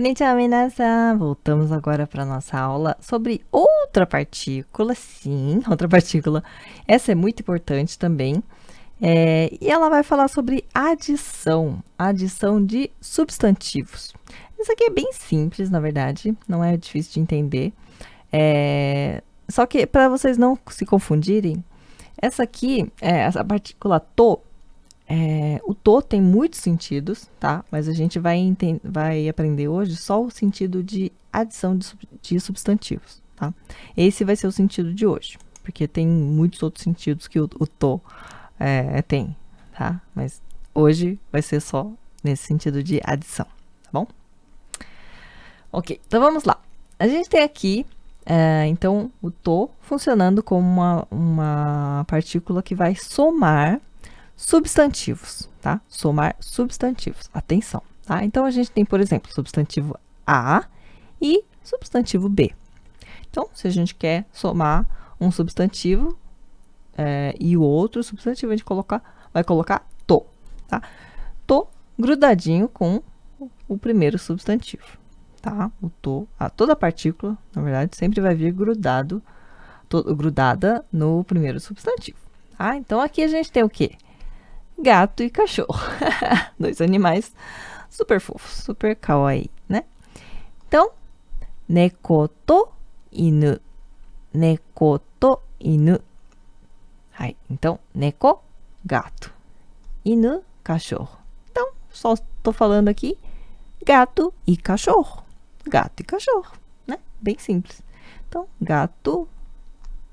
Konnichiwa, minasan! Voltamos agora para nossa aula sobre outra partícula, sim, outra partícula. Essa é muito importante também. É, e ela vai falar sobre adição, adição de substantivos. Isso aqui é bem simples, na verdade, não é difícil de entender. É, só que para vocês não se confundirem, essa aqui, é, essa partícula to, é, o to tem muitos sentidos, tá? Mas a gente vai, vai aprender hoje só o sentido de adição de, de substantivos, tá? Esse vai ser o sentido de hoje, porque tem muitos outros sentidos que o, o to é, tem, tá? Mas hoje vai ser só nesse sentido de adição, tá bom? Ok, então vamos lá. A gente tem aqui, é, então, o to funcionando como uma, uma partícula que vai somar substantivos, tá? Somar substantivos. Atenção, tá? Então, a gente tem, por exemplo, substantivo A e substantivo B. Então, se a gente quer somar um substantivo é, e o outro substantivo, a gente coloca, vai colocar to, tá? To grudadinho com o primeiro substantivo, tá? O to, a, toda partícula, na verdade, sempre vai vir grudado, to, grudada no primeiro substantivo, tá? Então, aqui a gente tem o quê? Gato e cachorro. Dois animais super fofos, super kawaii, né? Então, neko to inu. Neko to inu. Hai, então, neko, gato. Inu, cachorro. Então, só estou falando aqui gato e cachorro. Gato e cachorro, né? Bem simples. Então, gato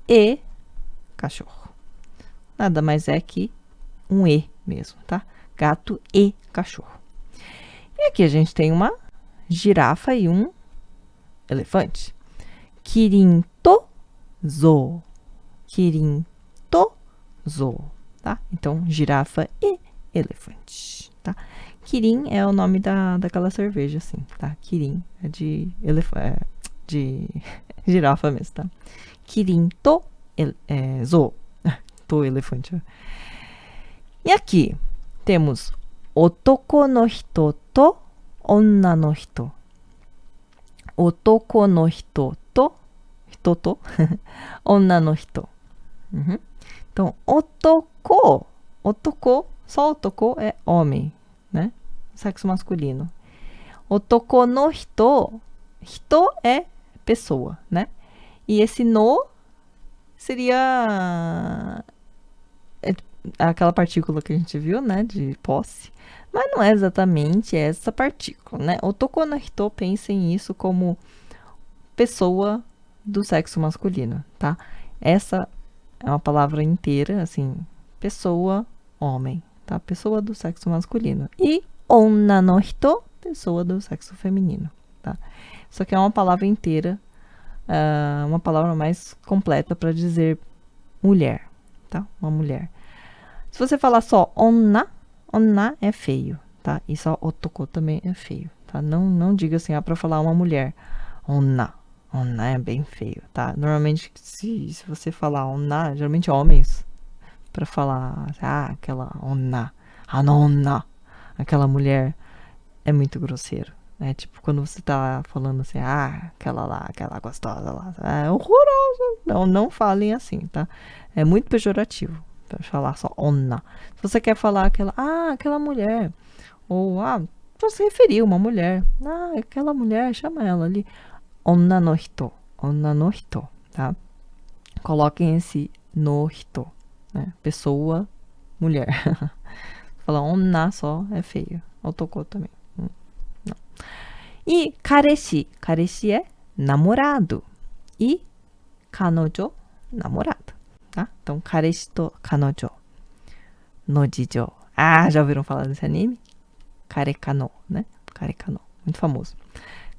e cachorro. Nada mais é que um E mesmo, tá? Gato e cachorro. E aqui a gente tem uma girafa e um elefante. Kirin to zo. Kirin to zo, tá? Então, girafa e elefante, tá? Kirin é o nome da, daquela cerveja, assim, tá? Kirin é de elefante, é de girafa mesmo, tá? Kirin to el, é, zo. elefante. E aqui temos otoko no hito to onna no hito. Otoko no hito to, hito to, onna no hito. Uhum. Então, otoko, otoko, só otoko é homem, né? Sexo masculino. Otoko no hito, hito é pessoa, né? E esse no seria aquela partícula que a gente viu, né, de posse, mas não é exatamente essa partícula, né? O Tokonahito pensem isso como pessoa do sexo masculino, tá? Essa é uma palavra inteira, assim, pessoa, homem, tá? Pessoa do sexo masculino. E onna no pessoa do sexo feminino, tá? Isso aqui é uma palavra inteira, uh, uma palavra mais completa para dizer mulher, tá? Uma mulher. Se você falar só onna, onna é feio, tá? E só otoko também é feio, tá? Não, não diga assim, ah, para falar uma mulher. Onna, onna é bem feio, tá? Normalmente, se, se você falar onna, geralmente homens, para falar, ah, aquela onna, anonna, aquela mulher, é muito grosseiro. É tipo quando você tá falando assim, ah, aquela lá, aquela gostosa lá, é horroroso. Não, não falem assim, tá? É muito pejorativo falar só onna. Se você quer falar aquela, ah, aquela mulher, ou ah, referir a uma mulher, ah, aquela mulher, chama ela ali, onna no hito, onna no hito, tá? Coloquem esse no hito, né? Pessoa, mulher. Falar onna só é feio. Otoko também. Hum. E kareshi, kareshi é namorado. E kanojo, namorada tá? Então, kareshi to kanojo no jijo. Ah, já ouviram falar desse anime? Karekano, né? Karekano, muito famoso.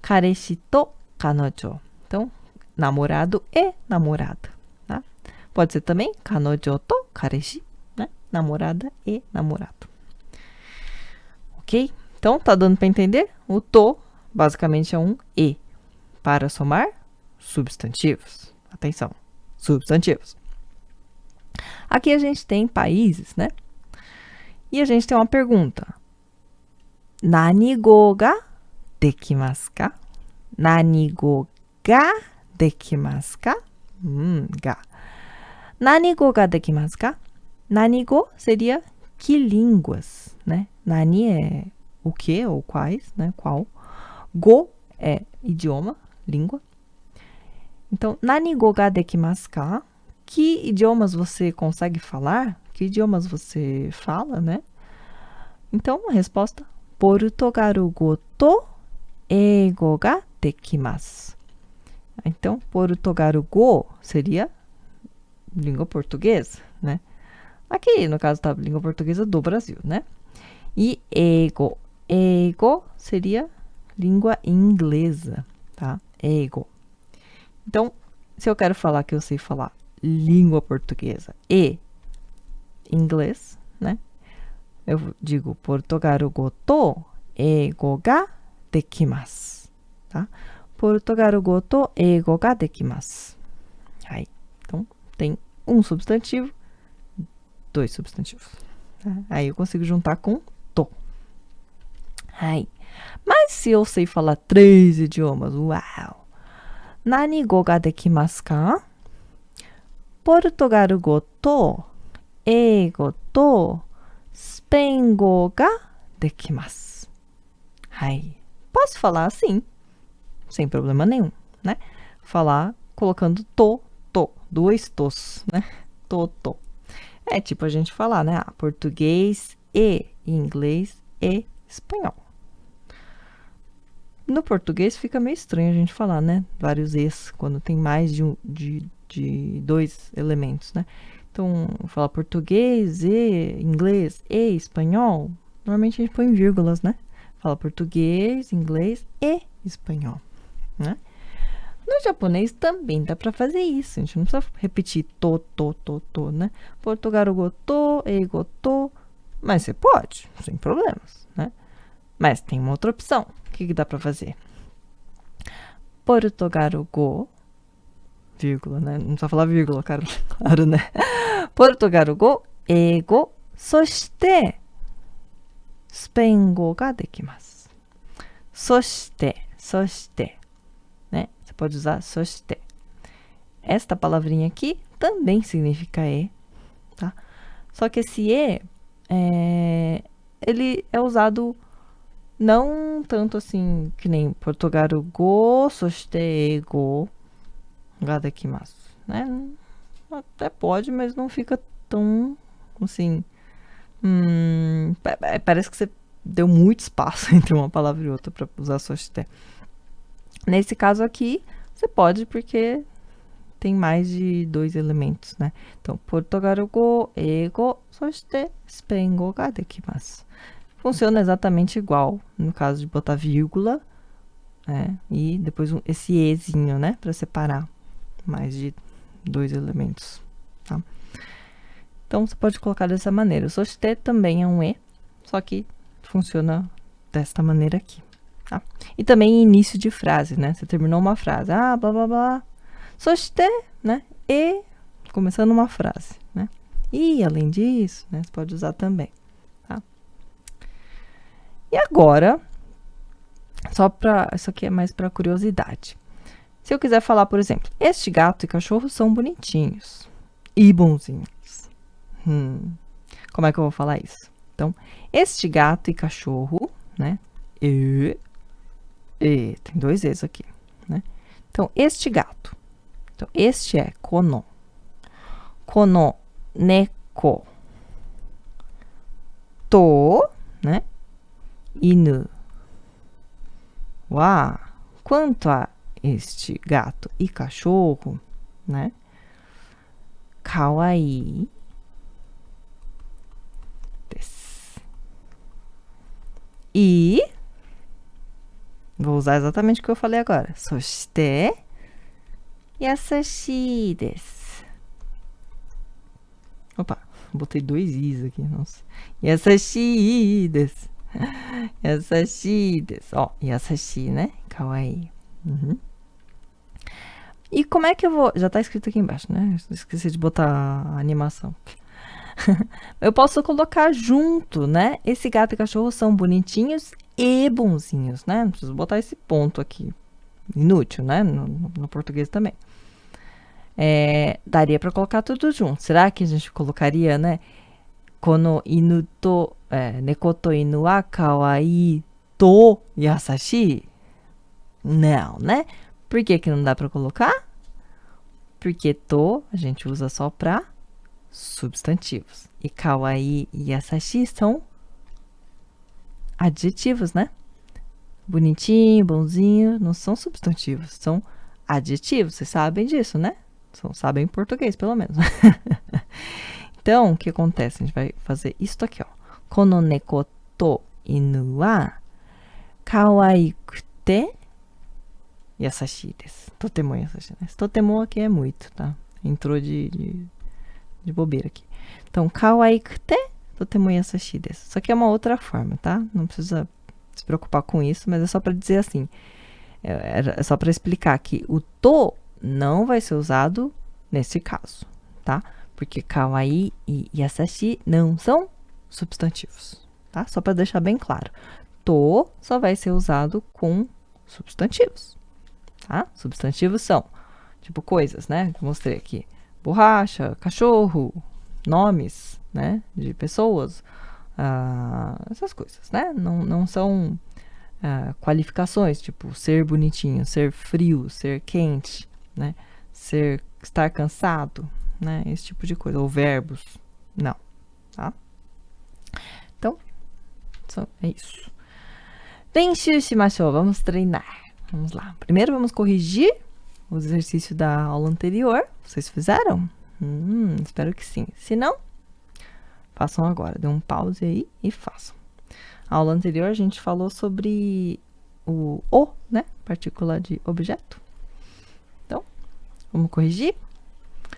Kareshi to kanojo. Então, namorado e namorada, tá? Pode ser também kanojo to kareshi, né? Namorada e namorado. Ok? Então, tá dando para entender? O to, basicamente, é um e para somar substantivos. Atenção, substantivos. Aqui a gente tem países, né? E a gente tem uma pergunta. Nani go ga dekimasu ka? Nanigo ga dekimasu ka? Hum, ga. Nanigo ga dekimasu ka? Nanigo seria que línguas, né? Nani é o que ou quais, né? Qual. Go é idioma, língua. Então, nanigo ga dekimasu ka? Que idiomas você consegue falar? Que idiomas você fala, né? Então, a resposta: Portugalugo to eigo ga. Então, Portugalugo seria língua portuguesa, né? Aqui, no caso, tá língua portuguesa do Brasil, né? E ego. Ego seria língua inglesa, tá? Ego. Então, se eu quero falar que eu sei falar língua portuguesa e inglês, né? Eu digo portugalugo to eigo ga dekimasu, tá? Portugalugo to eigo ga dekimasu. Aí, então, tem um substantivo dois substantivos. Tá? Aí eu consigo juntar com to. Aí. Mas se eu sei falar três idiomas, uau! Nani go ga dekimasu ka? Portugalugo to, eigo to, spengo ga dekimasu. Aí. Posso falar assim, sem problema nenhum, né? Falar colocando to, to, dois tos, né? To, to. É tipo a gente falar, né? Ah, português e inglês e espanhol. No português fica meio estranho a gente falar, né? Vários es, quando tem mais de, um, de, de dois elementos, né? Então, falar português e inglês e espanhol, normalmente a gente põe vírgulas, né? Fala português, inglês e espanhol, né? No japonês também dá para fazer isso. A gente não precisa repetir to, to, to, to, né? Portugalugo to, eigo to. Mas você pode, sem problemas, né? Mas tem uma outra opção. O que, que dá para fazer? Portugalugo, vírgula, né? Não precisa falar vírgula, cara, claro, né? Portugalugo, eigo, そしてスペイン語ができます。そして、そして、né? Você pode usar そして. Esta palavrinha aqui também significa e, tá? Só que esse e, é, ele é usado não tanto assim que nem portugalu go, そしてgo Gadakimasu, né? Até pode, mas não fica tão, assim... Hum, é, parece que você deu muito espaço entre uma palavra e outra para usar soshite. Nesse caso aqui, você pode porque tem mais de dois elementos, né? Então, portugalgo, ego, soshite, spengo ga mas Funciona exatamente igual no caso de botar vírgula. Né? E depois esse ezinho, né? Para separar mais de dois elementos, tá? Então, você pode colocar dessa maneira. O soshite também é um E, só que funciona desta maneira aqui, tá? E também início de frase, né? Você terminou uma frase, ah, blá, blá, blá, sosté, né? E, começando uma frase, né? E, além disso, né? Você pode usar também, tá? E agora, só para isso aqui é mais para curiosidade. Se eu quiser falar, por exemplo, este gato e cachorro são bonitinhos e bonzinhos. Hum, como é que eu vou falar isso? Então, este gato e cachorro, né? E e, tem dois E's aqui, né? Então, este gato. Então, este é kono. Kono neko. To, né? Inu. Wa. Quanto a este gato e cachorro, né? Kawaii. E vou usar exatamente o que eu falei agora. Soshite Yasashi desu. Opa, botei dois i's aqui, nossa. Yasashii desu. des. desu. Ó, oh, yasashi, né? Kawaii. Uhum. E como é que eu vou... Já tá escrito aqui embaixo, né? Esqueci de botar a animação. eu posso colocar junto, né? Esse gato e cachorro são bonitinhos e bonzinhos, né? Não preciso botar esse ponto aqui. Inútil, né? No, no, português também. É, daria para colocar tudo junto. Será que a gente colocaria, né? Kono inu to, é, neko to inu wa kawaii to yasashi? Não, né? Por que que não dá para colocar? Porque to a gente usa só para substantivos. E kawaii e yasashi são adjetivos, né? Bonitinho, bonzinho, não são substantivos, são adjetivos. Vocês sabem disso, né? São, sabem português, pelo menos. então, o que acontece? A gente vai fazer isso aqui, ó. Kono neko to inu wa kawaikute yasashi desu. Totemo yasashi desu. Totemo aqui é muito, tá? Entrou de, de, de bobeira aqui. Então, kawaikute totemo yasashi desu. Isso aqui é uma outra forma, tá? Não precisa se preocupar com isso, mas é só para dizer assim. É, é só para explicar que o to não vai ser usado nesse caso, tá? Porque kawaii e yasashi não são substantivos, tá? Só para deixar bem claro. To só vai ser usado com substantivos, tá? Substantivos são, tipo, coisas, né? Mostrei aqui. Borracha, cachorro, nomes, né? De pessoas, uh, essas coisas, né? Não, não são uh, qualificações, tipo, ser bonitinho, ser frio, ser quente, né? Ser, estar cansado, né? Esse tipo de coisa. Ou verbos, não, tá? Então, é isso. Denshu shimashou, vamos treinar. Vamos lá. Primeiro vamos corrigir o exercício da aula anterior. Vocês fizeram? Hum, espero que sim. Se não, façam agora. Dê um pause aí e façam. A aula anterior a gente falou sobre o o, né? Partícula de objeto. Então, vamos corrigir.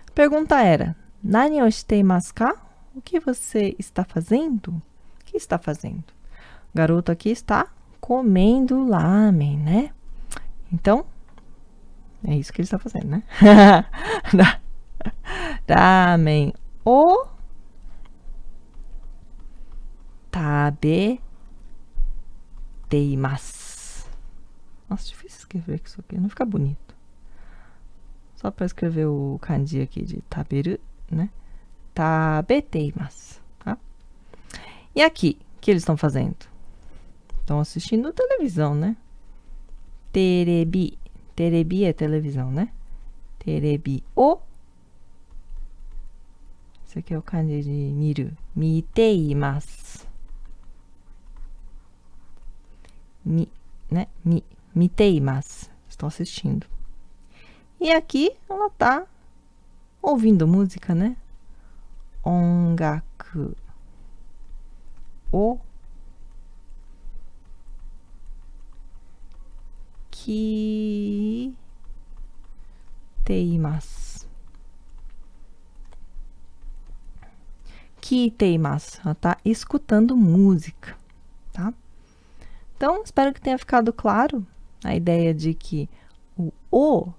A pergunta era: Nani o shiteimasu ka? O que você está fazendo? O que está fazendo? O garoto aqui está comendo lamen, né? Então, é isso que ele está fazendo, né? Ramen o tabeteimasu. Nossa, difícil escrever isso aqui, não fica bonito. Só para escrever o kanji aqui de taberu, né? Tabeteimasu, tá? E aqui, o que eles estão fazendo? Estão assistindo televisão, né? Terebi. Terebi é televisão, né? Terebi o. Esse aqui é o kanji de miru. Miteimasu. Mi, né? Mi, miteimasu. Estou assistindo. E aqui ela tá ouvindo música, né? Ongaku. O que teimas. Que teimas. Ela tá escutando música, tá? Então, espero que tenha ficado claro a ideia de que o o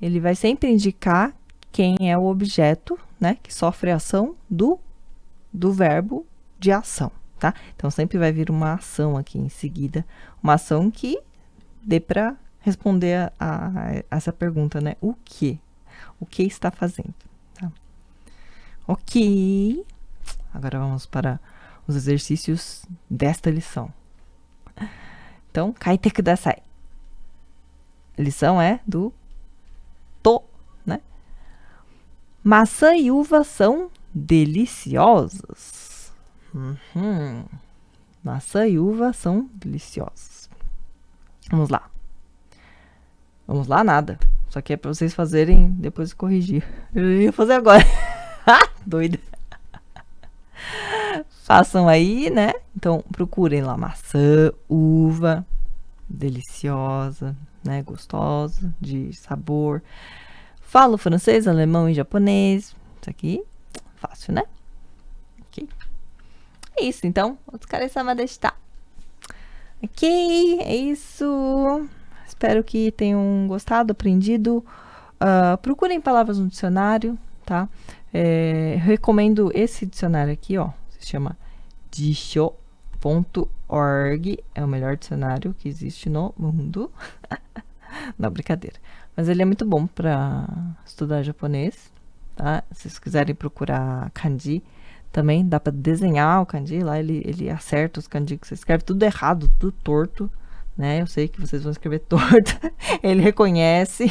ele vai sempre indicar quem é o objeto, né, que sofre a ação do, do verbo de ação, tá? Então, sempre vai vir uma ação aqui em seguida, uma ação que dê para responder a, a, essa pergunta, né? O que? O que está fazendo? Tá? Ok. Agora vamos para os exercícios desta lição. Então, kaite kudasai. A lição é do to, né? Maçã e uva são deliciosas. Uhum. Maçã e uva são deliciosas. Vamos lá. Vamos lá, nada. Só que é para vocês fazerem depois corrigir. Eu ia fazer agora. Doida. Façam aí, né? Então, procurem lá maçã, uva, deliciosa, né? Gostosa, de sabor. Falo francês, alemão e japonês. Isso aqui, fácil, né? Ok. É isso, então. Otsukaresama deshita. Ok, é isso. Espero que tenham gostado, aprendido. Uh, procurem palavras no dicionário, tá? É, recomendo esse dicionário aqui, ó. Se chama Disho, Org é o melhor dicionário que existe no mundo. Não, brincadeira. Mas ele é muito bom para estudar japonês, tá? Se vocês quiserem procurar kanji, também dá para desenhar o kanji. Lá ele, ele acerta os kanji que você escreve, tudo errado, tudo torto, né? Eu sei que vocês vão escrever torto. ele reconhece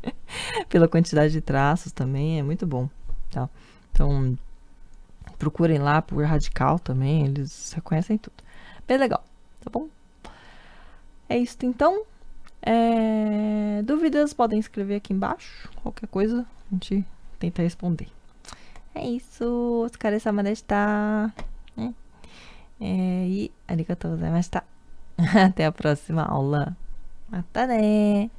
pela quantidade de traços também, é muito bom, tá? Então, procurem lá por Radical também, eles reconhecem tudo. Bem legal, tá bom? É isso então. É... Dúvidas podem escrever aqui embaixo. Qualquer coisa, a gente tenta responder. É isso. Otsukare sama deshita. Né? É, e arigatou gozaimashita. Até a próxima aula. Até né!